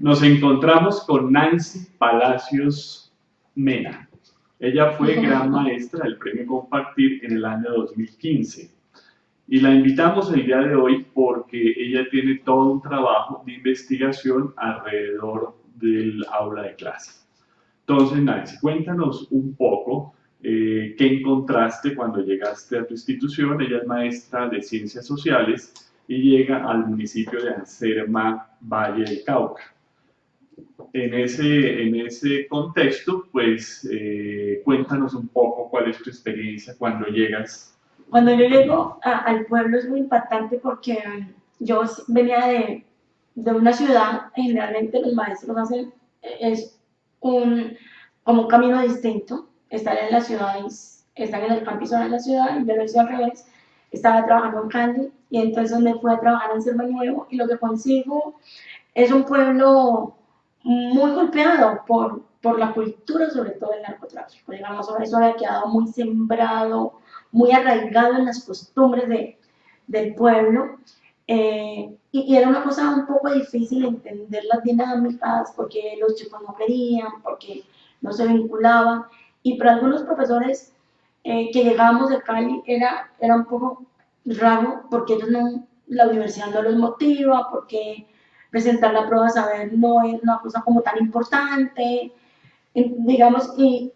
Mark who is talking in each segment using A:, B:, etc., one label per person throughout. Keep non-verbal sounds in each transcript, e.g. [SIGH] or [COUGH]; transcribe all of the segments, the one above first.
A: Nos encontramos con Nancy Palacios Mena. Ella fue [LAUGHS] gran maestra del Premio Compartir en el año 2015. Y la invitamos el día de hoy porque ella tiene todo un trabajo de investigación alrededor del aula de clase. Entonces, Nancy, cuéntanos un poco eh, qué encontraste cuando llegaste a tu institución. Ella es maestra de Ciencias Sociales y llega al municipio de Anserma, Valle del Cauca. En ese, en ese contexto, pues eh, cuéntanos un poco cuál es tu experiencia cuando llegas.
B: Cuando yo llego al pueblo es muy impactante porque yo venía de, de una ciudad, generalmente los maestros hacen, es un, como un camino distinto, estar en la ciudad, estar en el campus de la ciudad, y yo lo hice al revés, estaba trabajando en Cali, y entonces me fui a trabajar en Selva Nuevo, y lo que consigo es un pueblo muy golpeado por, por la cultura, sobre todo el narcotráfico. Digamos, eso había quedado muy sembrado, muy arraigado en las costumbres de, del pueblo. Eh, y, era una cosa un poco difícil entender las dinámicas, porque los chicos no querían, porque no se vinculaban. Y para algunos profesores eh, que llegábamos de Cali era, era un poco raro, porque ellos no, la universidad no los motiva, porque presentar la prueba saber no es una cosa como tan importante, digamos, y,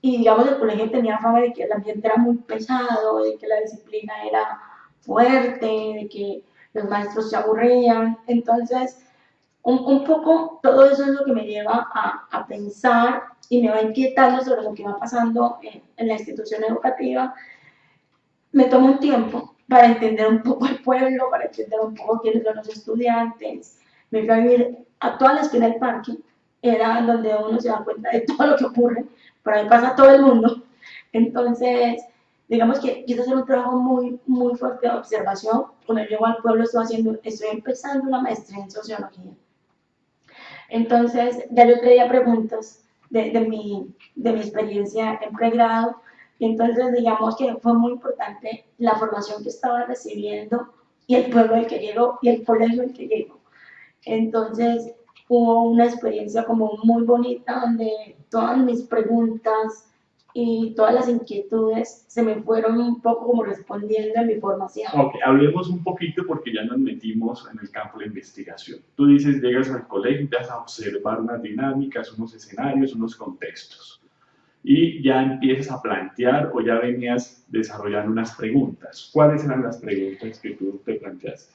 B: y digamos el colegio tenía fama de que el ambiente era muy pesado, de que la disciplina era fuerte, de que los maestros se aburrían, entonces un, un poco todo eso es lo que me lleva a, a, pensar y me va inquietando sobre lo que va pasando en, en la institución educativa. Me tomo un tiempo para entender un poco el pueblo, para entender un poco quiénes son los estudiantes. Me fui a vivir a toda la esquina del parque, era donde uno se da cuenta de [LAUGHS] todo lo que ocurre, por ahí pasa todo el mundo. Entonces, digamos que quise hacer un trabajo muy, muy fuerte de observación. Cuando llego al pueblo estoy, haciendo, estoy empezando una maestría en sociología. Entonces, ya yo traía preguntas de, de, mi, de mi experiencia en pregrado y entonces digamos que fue muy importante la formación que estaba recibiendo y el pueblo al que llegó y el colegio al que llegó. Entonces hubo una experiencia como muy bonita donde todas mis preguntas y todas las inquietudes se me fueron un poco como respondiendo en mi formación.
A: Ok, hablemos un poquito porque ya nos metimos en el campo de investigación. Tú dices, llegas al colegio, vas a observar unas dinámicas, unos escenarios, unos contextos y ya empiezas a plantear o ya venías desarrollando unas preguntas. ¿Cuáles eran las preguntas que tú te planteaste?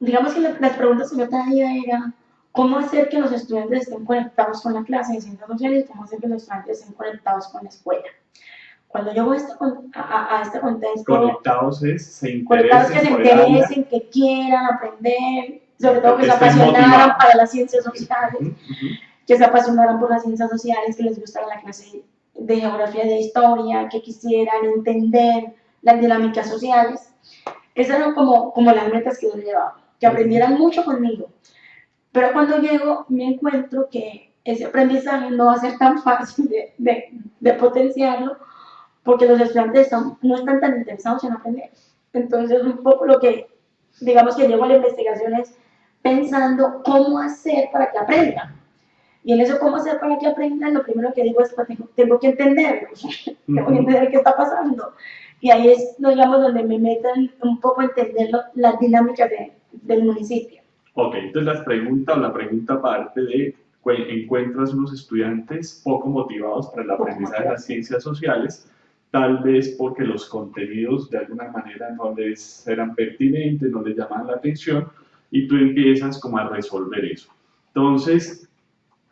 B: Digamos que las preguntas que yo traía era cómo hacer que los estudiantes estén conectados con la clase de ciencias sociales cómo hacer que los estudiantes estén conectados con la escuela. Cuando yo voy a, a, este contexto...
A: Conectados es, se
B: interesen Conectados que se interesen, que quieran aprender, sobre todo que, se apasionaran para las ciencias sociales, que se apasionaran por las ciencias sociales, que les gustara la clase de geografía de historia, que quisieran entender las dinámicas sociales. Esas eran como, como las metas que yo llevaba, que aprendieran mucho conmigo. Pero cuando llego me encuentro que ese aprendizaje no va a ser tan fácil de, de, de potenciarlo porque los estudiantes no están tan interesados en aprender. Entonces, un poco lo que, digamos que llevo a la investigación es pensando cómo hacer para que aprendan. Y en eso, ¿cómo hacer para que aprendan? Lo primero que digo es, pues, tengo, que entenderlo, tengo que [LAUGHS] entender qué está pasando. Y ahí es, digamos, donde me metan un poco a entender las dinámicas de, del municipio.
A: Ok, entonces la pregunta o la pregunta parte de encuentras unos estudiantes poco motivados para el aprendizaje de las ciencias sociales, tal vez porque los contenidos de alguna manera no les eran pertinentes, no les llamaban la atención, y tú empiezas como a resolver eso. Entonces,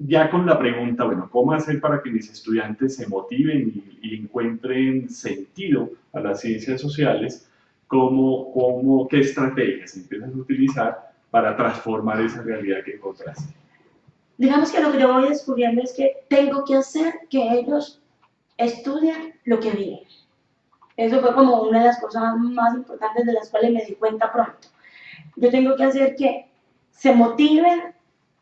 A: ya con la pregunta, bueno, ¿cómo hacer para que mis estudiantes se motiven y, encuentren sentido a las ciencias sociales? ¿Cómo, cómo, ¿Qué estrategias empiezas a utilizar para transformar esa realidad que encontraste?
B: Digamos que lo que yo voy descubriendo es que tengo que hacer que ellos estudien lo que viven. Eso fue como una de las cosas más importantes de las cuales me di cuenta pronto. Yo tengo que hacer que se motiven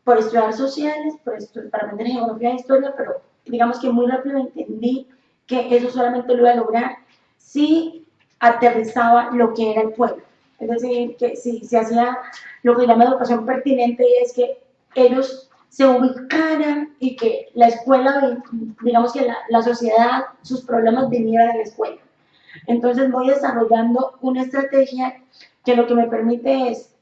B: por estudiar sociales, por para aprender geografía e historia, pero digamos que muy rápido entendí que eso solamente lo iba a lograr si aterrizaba lo que era el pueblo. Es decir, que si se hacía lo que llama educación pertinente, y es que ellos se ubicaran y que la escuela, digamos que la, la sociedad, sus problemas vinieran de la escuela. Entonces voy desarrollando una estrategia que lo que me permite es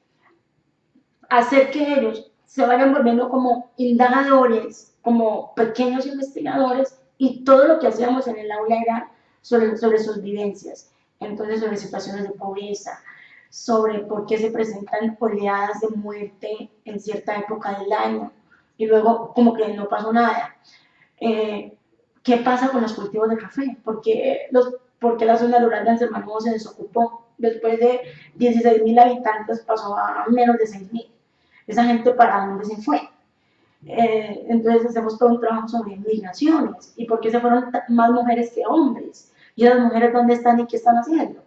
B: hacer que ellos se vayan volviendo como indagadores, como pequeños investigadores, y todo lo que hacíamos en el aula era sobre, sobre sus vivencias. Entonces, sobre situaciones de pobreza, sobre por qué se presentan oleadas de muerte en cierta época del año, y luego como que no pasó nada. Eh, ¿Qué pasa con los cultivos de café? ¿Por qué, los, por qué la zona rural de Anselmo se desocupó? Después de 16.000 habitantes pasó a menos de 6.000 esa gente para dónde se fue. Eh, entonces hacemos todo un trabajo sobre migraciones y por qué se fueron más mujeres que hombres. ¿Y las mujeres dónde están y qué están haciendo?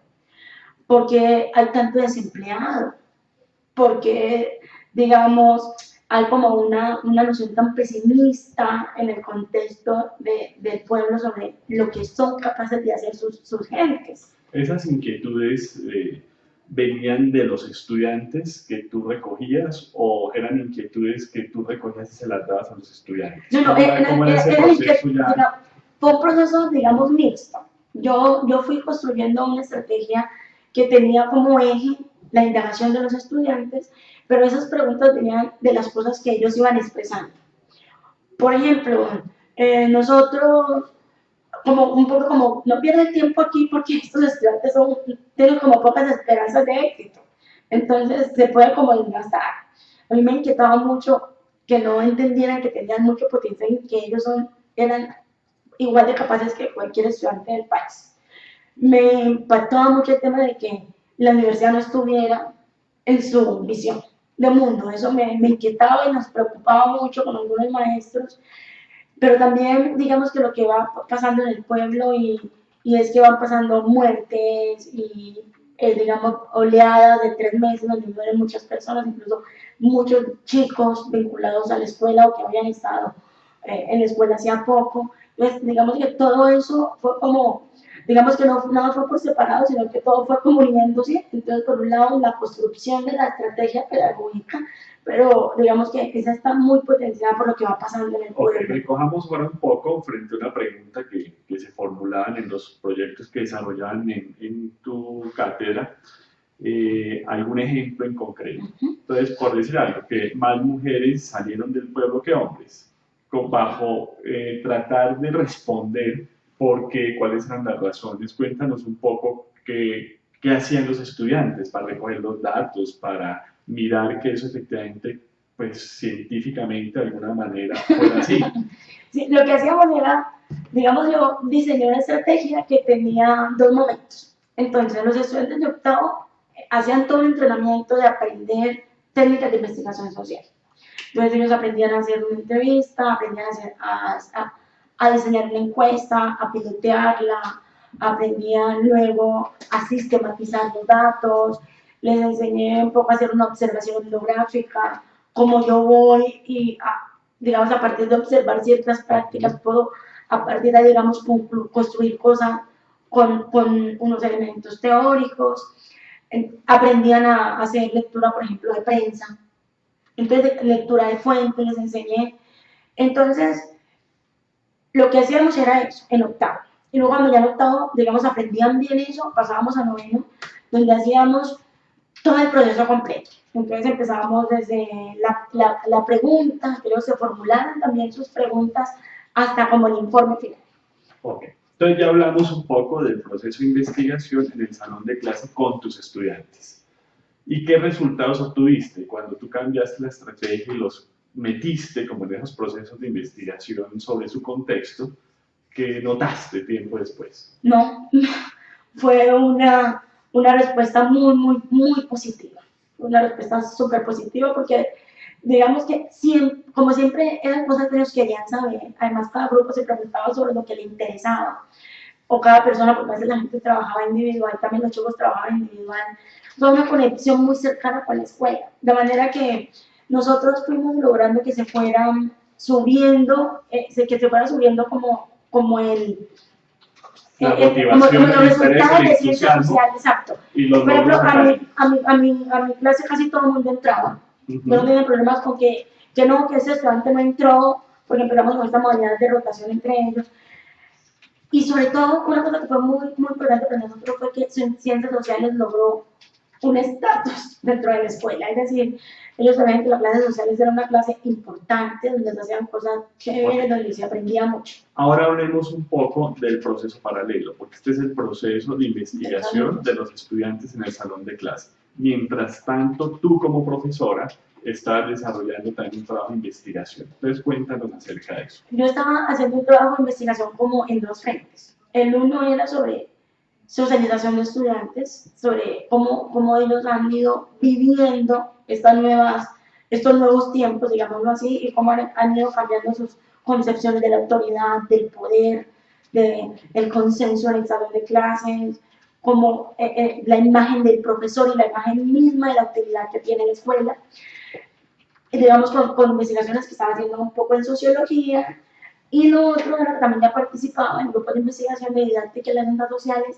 B: Porque hay tanto desempleado, porque, digamos, hay como una, una noción tan pesimista en el contexto de, del pueblo sobre lo que son capaces de hacer sus, sus gentes.
A: Esas inquietudes eh, venían de los estudiantes que tú recogías o eran inquietudes que tú recogías y se las dabas a los estudiantes?
B: No, no, era, era, fue un proceso, digamos, mixto. Yo, yo fui construyendo una estrategia que tenía como eje la indagación de los estudiantes, pero esas preguntas venían de las cosas que ellos iban expresando. Por ejemplo, eh, nosotros como un poco como, no pierden tiempo aquí porque estos estudiantes son, tienen como pocas esperanzas de éxito. Entonces se puede como desgastar. A mí me inquietaba mucho que no entendieran que tenían mucho potencial y que ellos son, eran igual de capaces que cualquier estudiante del país. Me impactaba mucho el tema de que la universidad no estuviera en su visión de mundo. Eso me, me inquietaba y nos preocupaba mucho con algunos maestros pero también digamos que lo que va pasando en el pueblo y, y es que van pasando muertes y eh, digamos oleadas de tres meses donde mueren muchas personas, incluso muchos chicos vinculados a la escuela o que habían estado eh, en la escuela hacía poco. Entonces, digamos que todo eso fue como, digamos que no nada fue por separado, sino que todo fue como uniéndose. Entonces, por un lado, la construcción de la estrategia pedagógica pero digamos que esa está muy potenciada por lo que va pasando en el pueblo.
A: Ok, recojamos ahora un poco frente a una pregunta que, que se formulaban en los proyectos que desarrollaban en, en tu cátedra. Eh, algún ejemplo en concreto. Entonces, por decir algo, que más mujeres salieron del pueblo que hombres, con, bajo eh, tratar de responder por qué, cuáles eran las razones. Cuéntanos un poco qué, qué hacían los estudiantes para recoger los datos, para mirar que eso efectivamente, pues científicamente de alguna manera fue así. [LAUGHS]
B: Sí, lo que hacíamos era, digamos, yo diseñé una estrategia que tenía dos momentos. Entonces, los estudiantes de octavo hacían todo el entrenamiento de aprender técnicas de investigación social. Entonces, ellos aprendían a hacer una entrevista, aprendían a, hacer, a, a diseñar una encuesta, a pilotearla, aprendían luego a sistematizar los datos, les enseñé un poco a hacer una observación bibliográfica, cómo yo voy y, digamos, a partir de observar ciertas prácticas, puedo a partir de, digamos, construir cosas con, con unos elementos teóricos. Aprendían a hacer lectura, por ejemplo, de prensa. Entonces, lectura de fuentes les enseñé. Entonces, lo que hacíamos era eso, en octavo. Y luego cuando ya en octavo, digamos, aprendían bien eso, pasábamos a noveno, donde hacíamos todo el proceso completo. Entonces empezábamos desde la, la, la pregunta, que se formularan también sus preguntas, hasta como el informe final.
A: Ok, entonces ya hablamos un poco del proceso de investigación en el salón de clase con tus estudiantes. ¿Y qué resultados obtuviste cuando tú cambiaste la estrategia y los metiste como en esos procesos de investigación sobre su contexto que notaste tiempo después?
B: No, [LAUGHS] fue una una respuesta muy, muy, muy positiva. Una respuesta súper positiva porque digamos que siempre, como siempre eran cosas que ellos querían saber, además cada grupo se preguntaba sobre lo que le interesaba, o cada persona, porque a veces la gente trabajaba individual, también los chicos trabajaban individual, fue una conexión muy cercana con la escuela, de manera que nosotros fuimos logrando que se fueran subiendo, eh, que se fuera subiendo como, como el,
A: la eh, motivación, como,
B: como los resultados de ciencia social, exacto. Por ejemplo, a mi, a, mi, a, mi, a mi clase casi todo el mundo entraba. Uh -huh. No tenía problemas con que que no, que ese estudiante no entró, porque empezamos con esta modalidad de rotación entre ellos. Y sobre todo, una cosa que fue muy, muy importante para nosotros fue que Ciencias Sociales logró un estatus dentro de la escuela, es decir, ellos sabían que la clase sociales era una clase importante, donde se hacían cosas chéveres, donde se aprendía mucho.
A: Ahora hablemos un poco del proceso paralelo, porque este es el proceso de investigación de los estudiantes en el salón de clase. Mientras tanto, tú como profesora estás desarrollando también un trabajo de investigación. Entonces, cuéntanos acerca de eso.
B: Yo estaba haciendo un trabajo de investigación como en dos frentes. El uno era sobre socialización de estudiantes, sobre cómo, cómo ellos han ido viviendo estas nuevas, estos nuevos tiempos, digámoslo así, y cómo han, ido cambiando sus concepciones de la autoridad, del poder, de, del consenso en el salón de clases, como eh, eh, la imagen del profesor y la imagen misma de la autoridad que tiene la escuela. Digamos, con, con, investigaciones que estaba haciendo un poco en sociología, y lo otro era que también ya participaba en grupos de investigación de didáctica y las ciencias sociales,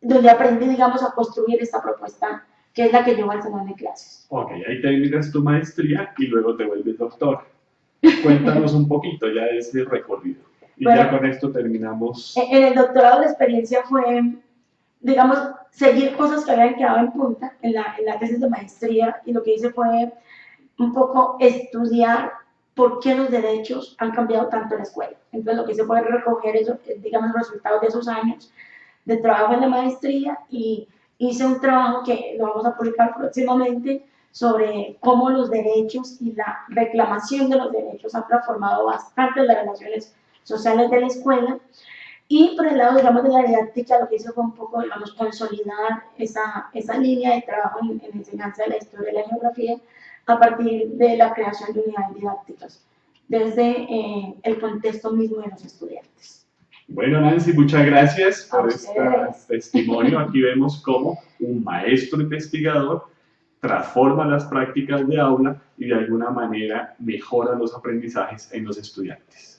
B: donde aprendí, digamos, a construir esta propuesta que es la que llevo al salón de clases.
A: Ok, ahí terminas tu maestría y luego te vuelves doctor. Cuéntanos un poquito ya ese recorrido. Y ya con esto terminamos.
B: En el doctorado la experiencia fue, digamos, seguir cosas que habían quedado en punta en la, en la tesis de maestría y lo que hice fue un poco estudiar por qué los derechos han cambiado tanto en la escuela. Entonces lo que hice fue recoger eso, digamos, los resultados de esos años de trabajo en la maestría y hice un trabajo que lo vamos a publicar próximamente sobre cómo los derechos y la reclamación de los derechos han transformado bastante las relaciones sociales de la escuela. Y por el lado, digamos, de la didáctica, lo que hizo fue un poco, digamos, consolidar esa, esa línea de trabajo en, en enseñanza de la historia y la geografía a partir de la creación de unidades didácticas, desde eh, el contexto mismo de los estudiantes.
A: Bueno, Nancy, muchas gracias por este testimonio. [LAUGHS] Aquí vemos cómo un maestro investigador transforma las prácticas de aula y de alguna manera mejora los aprendizajes en los estudiantes.